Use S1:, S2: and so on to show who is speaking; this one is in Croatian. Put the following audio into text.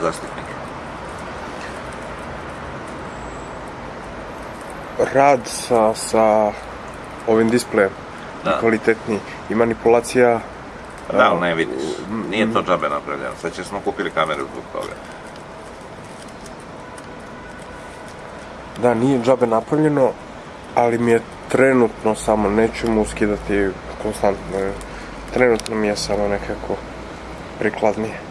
S1: zastupnik?
S2: Rad sa, sa ovim displejem
S1: da.
S2: kvalitetniji i manipulacija
S1: da, ali ne vidiš. Nije to mhm. džabe napravljeno. Sad će smo kupili kameru zbog toga.
S2: Da, nije džabe napravljeno, ali mi je trenutno samo, neću mu skidati konstantno. Trenutno mi je samo nekako prikladnije.